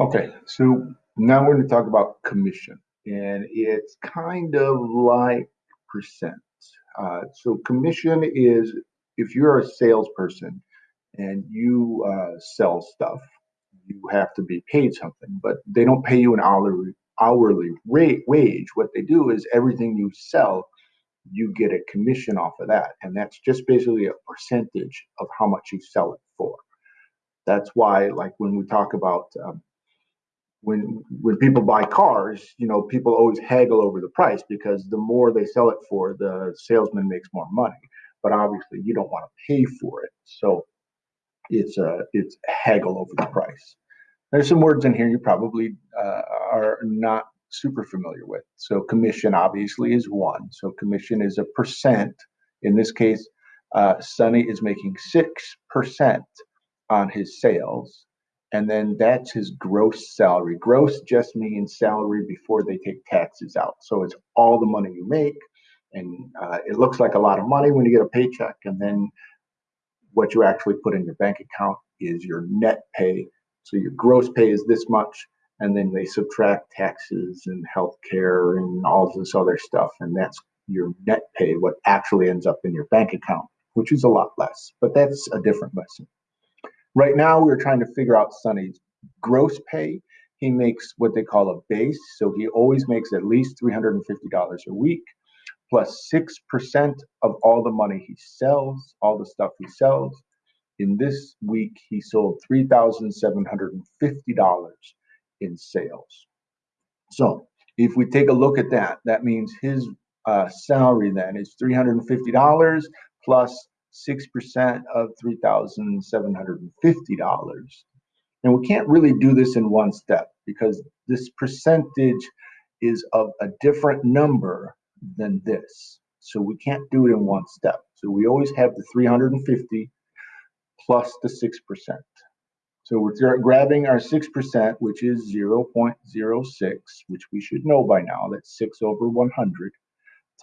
Okay, so now we're going to talk about commission, and it's kind of like percent. Uh, so commission is if you're a salesperson and you uh, sell stuff, you have to be paid something, but they don't pay you an hourly hourly rate wage. What they do is everything you sell, you get a commission off of that, and that's just basically a percentage of how much you sell it for. That's why, like when we talk about um, when when people buy cars, you know, people always haggle over the price because the more they sell it for, the salesman makes more money. But obviously, you don't want to pay for it, so it's a it's haggle over the price. There's some words in here you probably uh, are not super familiar with. So commission obviously is one. So commission is a percent. In this case, uh, Sonny is making six percent on his sales and then that's his gross salary. Gross just means salary before they take taxes out. So it's all the money you make, and uh, it looks like a lot of money when you get a paycheck, and then what you actually put in your bank account is your net pay. So your gross pay is this much, and then they subtract taxes and health care and all this other stuff, and that's your net pay, what actually ends up in your bank account, which is a lot less. But that's a different lesson. Right now, we're trying to figure out Sonny's gross pay. He makes what they call a base, so he always makes at least $350 a week, plus 6% of all the money he sells, all the stuff he sells. In this week, he sold $3,750 in sales. So if we take a look at that, that means his uh, salary then is $350 plus 6% of $3,750. And we can't really do this in one step because this percentage is of a different number than this. So we can't do it in one step. So we always have the 350 plus the 6%. So we're grabbing our 6%, which is 0.06, which we should know by now. That's 6 over 100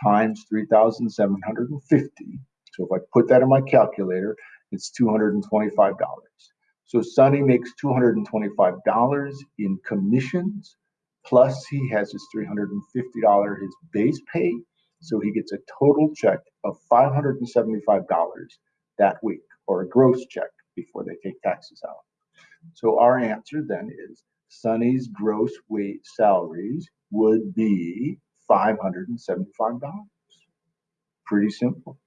times 3,750. So if I put that in my calculator, it's $225. So Sonny makes $225 in commissions, plus he has his $350 his base pay. So he gets a total check of $575 that week, or a gross check before they take taxes out. So our answer then is Sonny's gross weight salaries would be $575. Pretty simple.